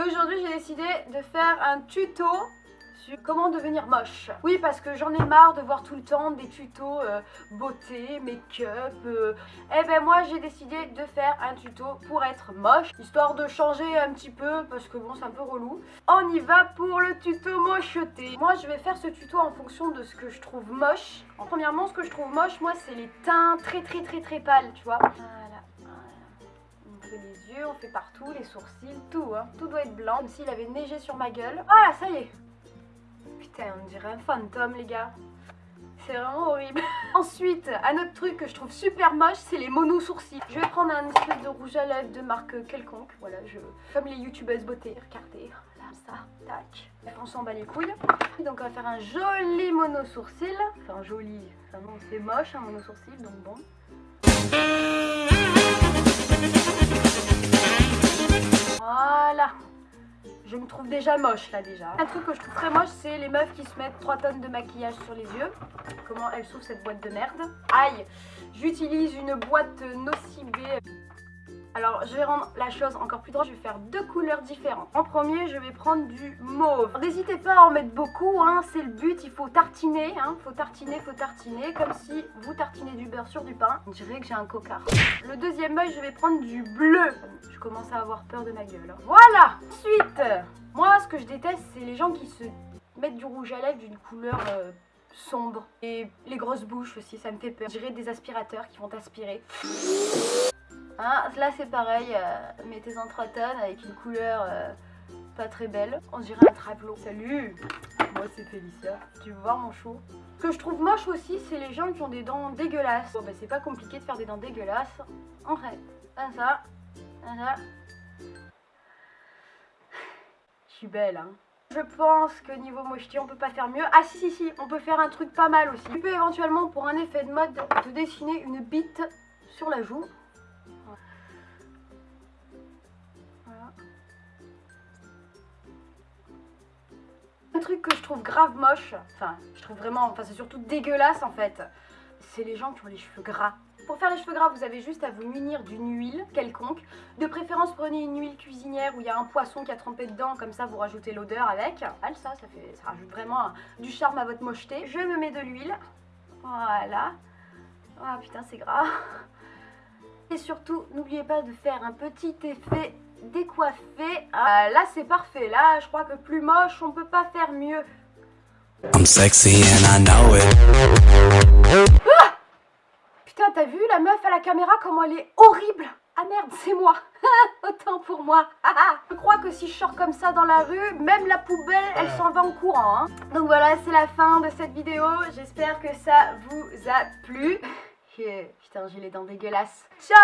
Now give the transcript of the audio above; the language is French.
Et aujourd'hui j'ai décidé de faire un tuto sur comment devenir moche. Oui parce que j'en ai marre de voir tout le temps des tutos euh, beauté, make-up. Euh. Eh ben moi j'ai décidé de faire un tuto pour être moche. Histoire de changer un petit peu parce que bon c'est un peu relou. On y va pour le tuto mocheté. Moi je vais faire ce tuto en fonction de ce que je trouve moche. En premièrement ce que je trouve moche moi c'est les teints très très très très pâles tu vois. Les yeux, on fait partout, les sourcils, tout hein. Tout doit être blanc comme s'il avait neigé sur ma gueule. Voilà ça y est Putain, on dirait un fantôme, les gars. C'est vraiment horrible. Ensuite, un autre truc que je trouve super moche, c'est les mono sourcils. Je vais prendre un espèce de rouge à lèvres de marque quelconque. Voilà, je comme les youtubeuses beauté. Regardez, là, ça, tac. On s'en bat les couilles. Donc on va faire un joli mono sourcil. Enfin, joli. Enfin non, c'est moche un mono sourcil, donc bon. Je me trouve déjà moche là déjà. Un truc que je trouve très moche, c'est les meufs qui se mettent 3 tonnes de maquillage sur les yeux. Comment elle s'ouvre cette boîte de merde? Aïe J'utilise une boîte nocibée. Alors je vais rendre la chose encore plus drôle, je vais faire deux couleurs différentes. En premier je vais prendre du mauve. N'hésitez pas à en mettre beaucoup, hein, c'est le but, il faut tartiner, hein, faut tartiner, faut tartiner, comme si vous tartinez du beurre sur du pain. On dirait que j'ai un cocard. Le deuxième œil je vais prendre du bleu. Je commence à avoir peur de ma gueule. Hein. Voilà Ensuite, moi ce que je déteste c'est les gens qui se mettent du rouge à lèvres d'une couleur... Euh, sombre et les grosses bouches aussi ça me fait peur. Je dirais des aspirateurs qui vont aspirer. Hein, là c'est pareil, euh, mettez en 3 tonnes avec une couleur euh, pas très belle. On dirait un trapelot. Salut Moi c'est Félicia. Tu veux voir mon chou? Ce que je trouve moche aussi c'est les gens qui ont des dents dégueulasses. Bon bah c'est pas compliqué de faire des dents dégueulasses. En fait, comme ça, comme ça. Je suis belle hein. Je pense que niveau mocheté on peut pas faire mieux. Ah si si si, on peut faire un truc pas mal aussi. Tu peux éventuellement pour un effet de mode te dessiner une bite sur la joue. Truc que je trouve grave moche, enfin je trouve vraiment, enfin c'est surtout dégueulasse en fait, c'est les gens qui ont les cheveux gras. Pour faire les cheveux gras, vous avez juste à vous munir d'une huile quelconque. De préférence, prenez une huile cuisinière où il y a un poisson qui a trempé dedans, comme ça vous rajoutez l'odeur avec. Ah, ça, ça, fait, ça rajoute vraiment du charme à votre mocheté. Je me mets de l'huile, voilà. Ah putain, c'est gras. Et surtout, n'oubliez pas de faire un petit effet décoiffé. Ah, là, c'est parfait. Là, je crois que plus moche, on peut pas faire mieux. I'm sexy and I know it. Ah Putain, t'as vu la meuf à la caméra comment elle est horrible Ah merde, c'est moi Autant pour moi Je crois que si je sors comme ça dans la rue, même la poubelle, elle s'en va en courant. Hein. Donc voilà, c'est la fin de cette vidéo. J'espère que ça vous a plu. Putain, j'ai les dents dégueulasses. Ciao